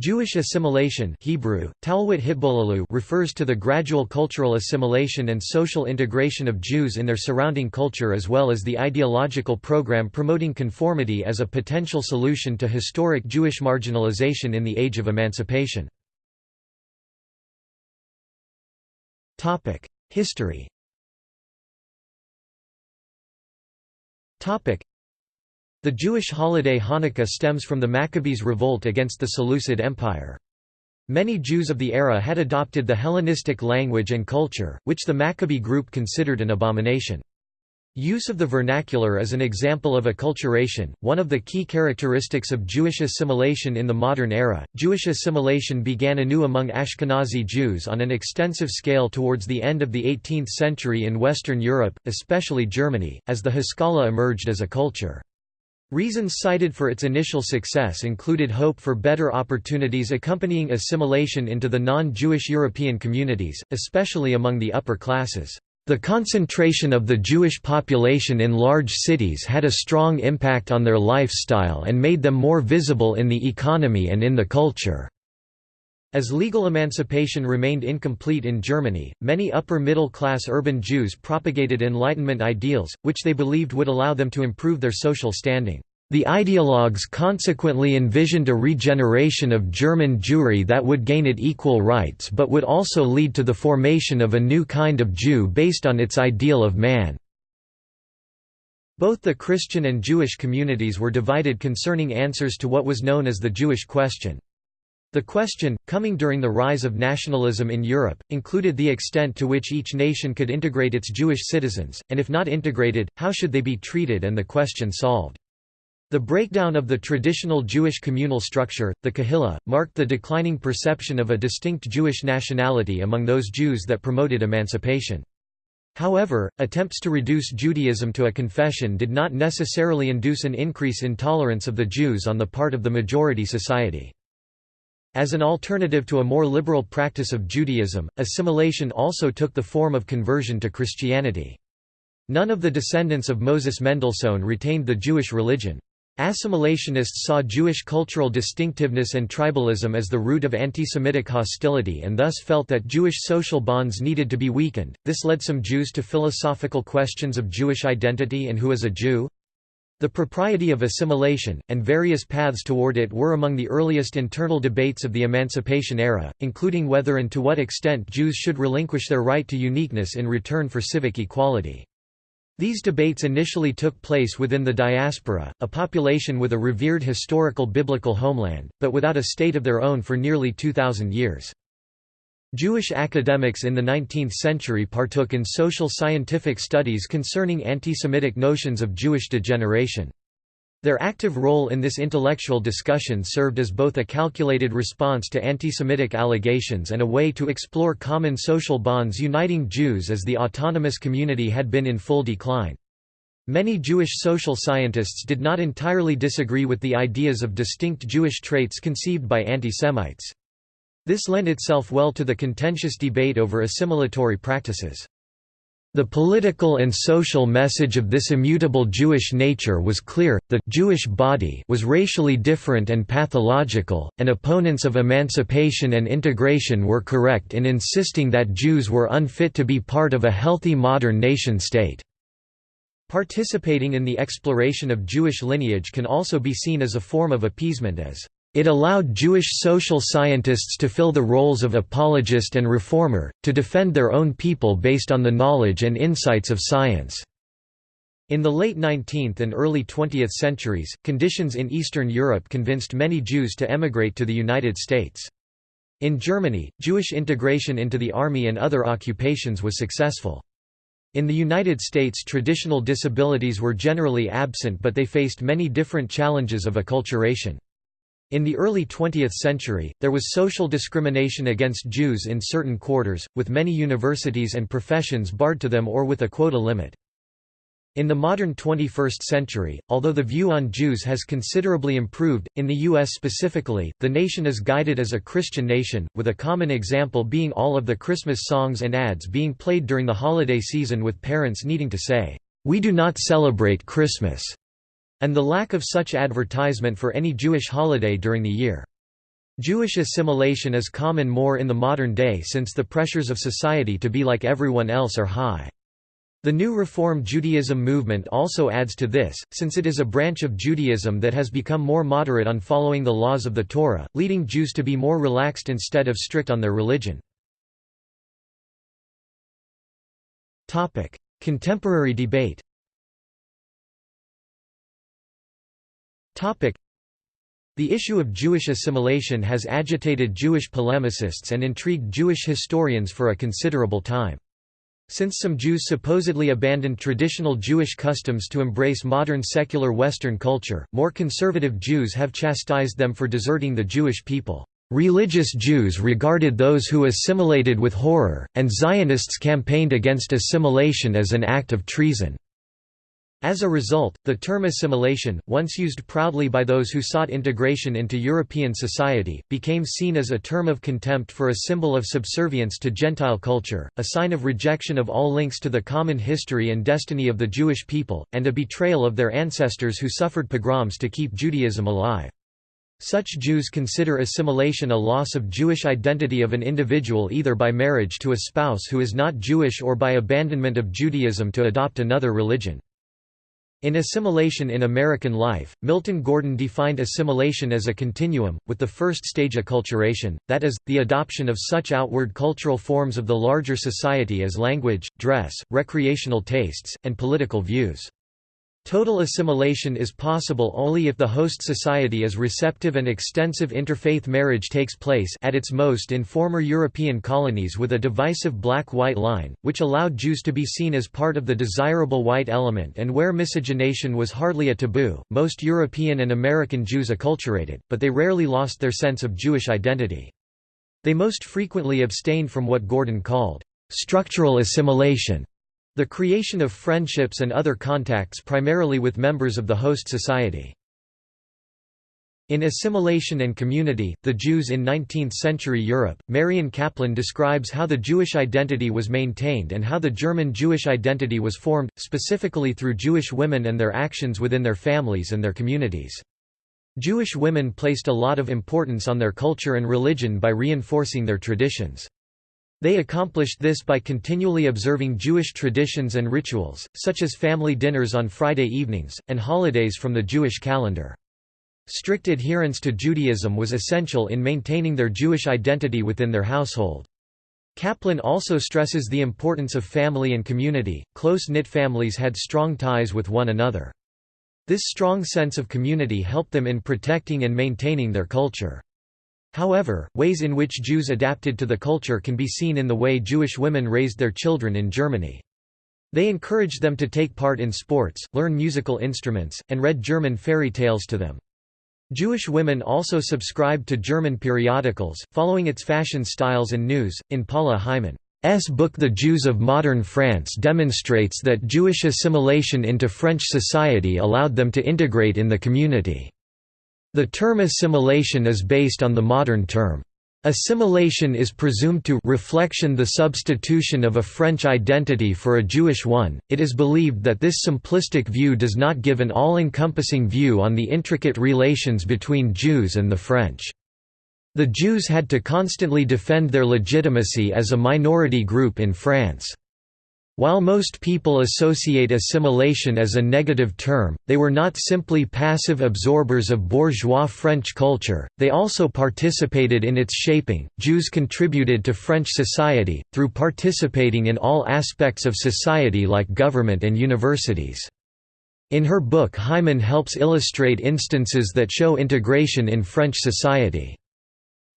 Jewish assimilation Hebrew, refers to the gradual cultural assimilation and social integration of Jews in their surrounding culture as well as the ideological program promoting conformity as a potential solution to historic Jewish marginalization in the Age of Emancipation. History the Jewish holiday Hanukkah stems from the Maccabees' revolt against the Seleucid Empire. Many Jews of the era had adopted the Hellenistic language and culture, which the Maccabee group considered an abomination. Use of the vernacular is an example of acculturation, one of the key characteristics of Jewish assimilation in the modern era. Jewish assimilation began anew among Ashkenazi Jews on an extensive scale towards the end of the 18th century in Western Europe, especially Germany, as the Haskalah emerged as a culture. Reasons cited for its initial success included hope for better opportunities accompanying assimilation into the non-Jewish European communities, especially among the upper classes. The concentration of the Jewish population in large cities had a strong impact on their lifestyle and made them more visible in the economy and in the culture. As legal emancipation remained incomplete in Germany, many upper-middle-class urban Jews propagated Enlightenment ideals, which they believed would allow them to improve their social standing. The ideologues consequently envisioned a regeneration of German Jewry that would gain it equal rights but would also lead to the formation of a new kind of Jew based on its ideal of man. Both the Christian and Jewish communities were divided concerning answers to what was known as the Jewish question. The question, coming during the rise of nationalism in Europe, included the extent to which each nation could integrate its Jewish citizens, and if not integrated, how should they be treated and the question solved. The breakdown of the traditional Jewish communal structure, the Kehilla, marked the declining perception of a distinct Jewish nationality among those Jews that promoted emancipation. However, attempts to reduce Judaism to a confession did not necessarily induce an increase in tolerance of the Jews on the part of the majority society. As an alternative to a more liberal practice of Judaism, assimilation also took the form of conversion to Christianity. None of the descendants of Moses Mendelssohn retained the Jewish religion. Assimilationists saw Jewish cultural distinctiveness and tribalism as the root of anti-Semitic hostility and thus felt that Jewish social bonds needed to be weakened. This led some Jews to philosophical questions of Jewish identity and who is a Jew. The propriety of assimilation, and various paths toward it were among the earliest internal debates of the Emancipation era, including whether and to what extent Jews should relinquish their right to uniqueness in return for civic equality. These debates initially took place within the diaspora, a population with a revered historical biblical homeland, but without a state of their own for nearly 2,000 years. Jewish academics in the 19th century partook in social scientific studies concerning anti-Semitic notions of Jewish degeneration. Their active role in this intellectual discussion served as both a calculated response to anti-Semitic allegations and a way to explore common social bonds uniting Jews as the autonomous community had been in full decline. Many Jewish social scientists did not entirely disagree with the ideas of distinct Jewish traits conceived by anti-Semites. This lent itself well to the contentious debate over assimilatory practices. The political and social message of this immutable Jewish nature was clear, the Jewish body was racially different and pathological, and opponents of emancipation and integration were correct in insisting that Jews were unfit to be part of a healthy modern nation-state. Participating in the exploration of Jewish lineage can also be seen as a form of appeasement as it allowed Jewish social scientists to fill the roles of apologist and reformer, to defend their own people based on the knowledge and insights of science. In the late 19th and early 20th centuries, conditions in Eastern Europe convinced many Jews to emigrate to the United States. In Germany, Jewish integration into the army and other occupations was successful. In the United States traditional disabilities were generally absent but they faced many different challenges of acculturation. In the early 20th century, there was social discrimination against Jews in certain quarters, with many universities and professions barred to them or with a quota limit. In the modern 21st century, although the view on Jews has considerably improved, in the U.S. specifically, the nation is guided as a Christian nation, with a common example being all of the Christmas songs and ads being played during the holiday season with parents needing to say, "'We do not celebrate Christmas' and the lack of such advertisement for any Jewish holiday during the year. Jewish assimilation is common more in the modern day since the pressures of society to be like everyone else are high. The new Reform Judaism movement also adds to this, since it is a branch of Judaism that has become more moderate on following the laws of the Torah, leading Jews to be more relaxed instead of strict on their religion. Contemporary debate the issue of Jewish assimilation has agitated Jewish polemicists and intrigued Jewish historians for a considerable time. Since some Jews supposedly abandoned traditional Jewish customs to embrace modern secular Western culture, more conservative Jews have chastised them for deserting the Jewish people. Religious Jews regarded those who assimilated with horror, and Zionists campaigned against assimilation as an act of treason. As a result, the term assimilation, once used proudly by those who sought integration into European society, became seen as a term of contempt for a symbol of subservience to Gentile culture, a sign of rejection of all links to the common history and destiny of the Jewish people, and a betrayal of their ancestors who suffered pogroms to keep Judaism alive. Such Jews consider assimilation a loss of Jewish identity of an individual either by marriage to a spouse who is not Jewish or by abandonment of Judaism to adopt another religion. In Assimilation in American Life, Milton Gordon defined assimilation as a continuum, with the first stage acculturation, that is, the adoption of such outward cultural forms of the larger society as language, dress, recreational tastes, and political views. Total assimilation is possible only if the host society is receptive and extensive interfaith marriage takes place at its most in former European colonies with a divisive black-white line, which allowed Jews to be seen as part of the desirable white element and where miscegenation was hardly a taboo. Most European and American Jews acculturated, but they rarely lost their sense of Jewish identity. They most frequently abstained from what Gordon called structural assimilation the creation of friendships and other contacts primarily with members of the host society. In Assimilation and Community, The Jews in 19th-century Europe, Marion Kaplan describes how the Jewish identity was maintained and how the German Jewish identity was formed, specifically through Jewish women and their actions within their families and their communities. Jewish women placed a lot of importance on their culture and religion by reinforcing their traditions. They accomplished this by continually observing Jewish traditions and rituals, such as family dinners on Friday evenings, and holidays from the Jewish calendar. Strict adherence to Judaism was essential in maintaining their Jewish identity within their household. Kaplan also stresses the importance of family and community. Close-knit families had strong ties with one another. This strong sense of community helped them in protecting and maintaining their culture. However, ways in which Jews adapted to the culture can be seen in the way Jewish women raised their children in Germany. They encouraged them to take part in sports, learn musical instruments, and read German fairy tales to them. Jewish women also subscribed to German periodicals, following its fashion styles and news. In Paula Hyman's book The Jews of Modern France demonstrates that Jewish assimilation into French society allowed them to integrate in the community. The term assimilation is based on the modern term. Assimilation is presumed to reflection the substitution of a French identity for a Jewish one. It is believed that this simplistic view does not give an all-encompassing view on the intricate relations between Jews and the French. The Jews had to constantly defend their legitimacy as a minority group in France. While most people associate assimilation as a negative term, they were not simply passive absorbers of bourgeois French culture, they also participated in its shaping. Jews contributed to French society, through participating in all aspects of society like government and universities. In her book Hyman helps illustrate instances that show integration in French society.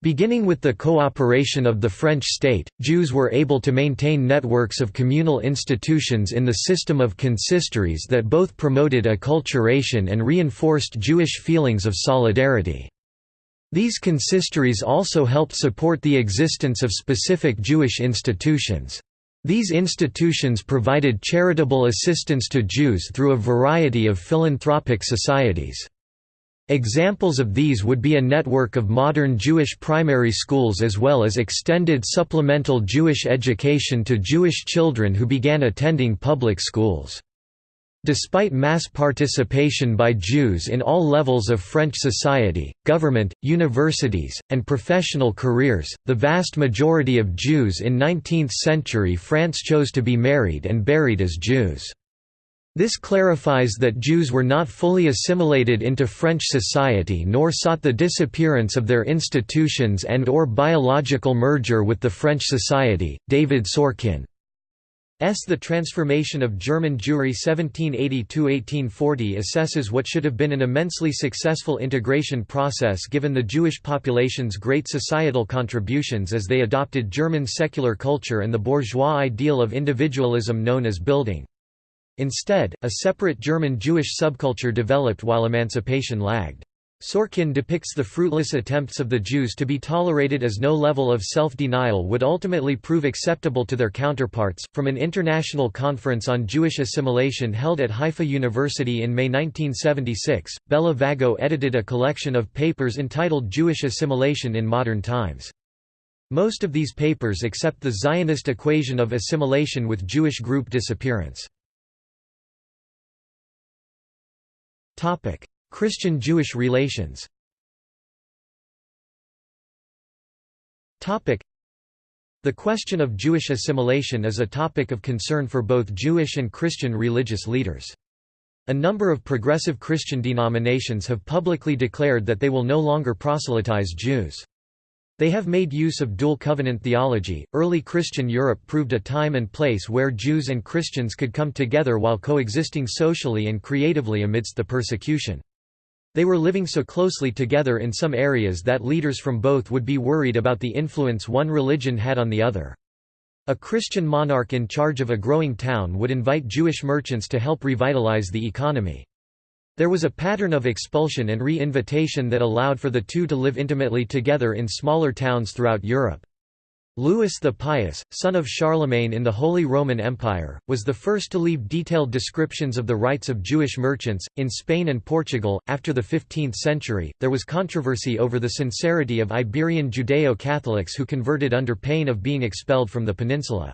Beginning with the cooperation of the French state, Jews were able to maintain networks of communal institutions in the system of consistories that both promoted acculturation and reinforced Jewish feelings of solidarity. These consistories also helped support the existence of specific Jewish institutions. These institutions provided charitable assistance to Jews through a variety of philanthropic societies. Examples of these would be a network of modern Jewish primary schools as well as extended supplemental Jewish education to Jewish children who began attending public schools. Despite mass participation by Jews in all levels of French society, government, universities, and professional careers, the vast majority of Jews in 19th-century France chose to be married and buried as Jews. This clarifies that Jews were not fully assimilated into French society nor sought the disappearance of their institutions and or biological merger with the French society. David Sorkin S. The Transformation of German Jewry 1780–1840 assesses what should have been an immensely successful integration process given the Jewish population's great societal contributions as they adopted German secular culture and the bourgeois ideal of individualism known as Bildung. Instead, a separate German Jewish subculture developed while emancipation lagged. Sorkin depicts the fruitless attempts of the Jews to be tolerated as no level of self-denial would ultimately prove acceptable to their counterparts. From an international conference on Jewish assimilation held at Haifa University in May 1976, Bela Vago edited a collection of papers entitled Jewish Assimilation in Modern Times. Most of these papers accept the Zionist equation of assimilation with Jewish group disappearance. Christian-Jewish relations The question of Jewish assimilation is a topic of concern for both Jewish and Christian religious leaders. A number of progressive Christian denominations have publicly declared that they will no longer proselytize Jews. They have made use of dual covenant theology. Early Christian Europe proved a time and place where Jews and Christians could come together while coexisting socially and creatively amidst the persecution. They were living so closely together in some areas that leaders from both would be worried about the influence one religion had on the other. A Christian monarch in charge of a growing town would invite Jewish merchants to help revitalize the economy. There was a pattern of expulsion and re-invitation that allowed for the two to live intimately together in smaller towns throughout Europe. Louis the Pious, son of Charlemagne in the Holy Roman Empire, was the first to leave detailed descriptions of the rights of Jewish merchants. In Spain and Portugal, after the 15th century, there was controversy over the sincerity of Iberian Judeo Catholics who converted under pain of being expelled from the peninsula.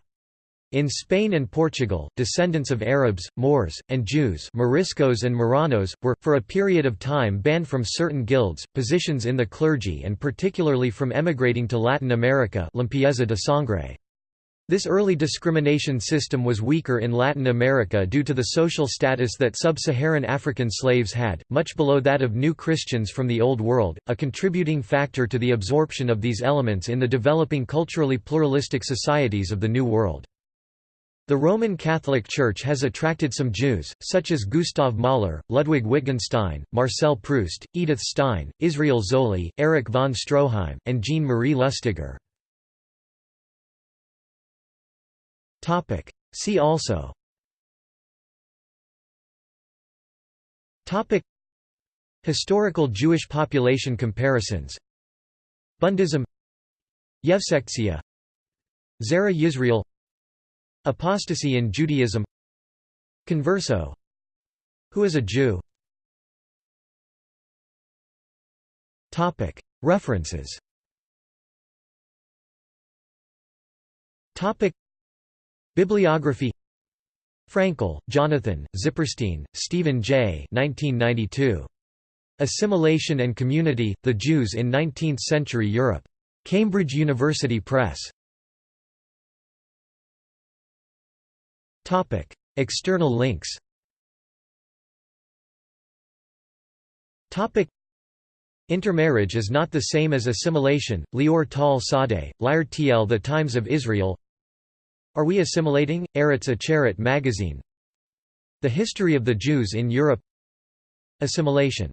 In Spain and Portugal, descendants of Arabs, Moors, and Jews Moriscos and Marranos, were, for a period of time banned from certain guilds, positions in the clergy and particularly from emigrating to Latin America limpieza de sangre. This early discrimination system was weaker in Latin America due to the social status that sub-Saharan African slaves had, much below that of new Christians from the Old World, a contributing factor to the absorption of these elements in the developing culturally pluralistic societies of the New World. The Roman Catholic Church has attracted some Jews, such as Gustav Mahler, Ludwig Wittgenstein, Marcel Proust, Edith Stein, Israel Zolli, Erich von Stroheim, and Jean-Marie Lustiger. See also. Topic. Historical Jewish population comparisons. Bundism. Yevsektsiya Zera Yisrael Apostasy in Judaism Converso Who is a Jew? References Bibliography Frankel, Jonathan, Zipperstein, Stephen J. 1992. Assimilation and Community, The Jews in Nineteenth-Century Europe. Cambridge University Press. External links Intermarriage is not the same as assimilation, Lior Tal Sadeh, Liar Tl The Times of Israel. Are We Assimilating? Eretz Acheret magazine. The History of the Jews in Europe. Assimilation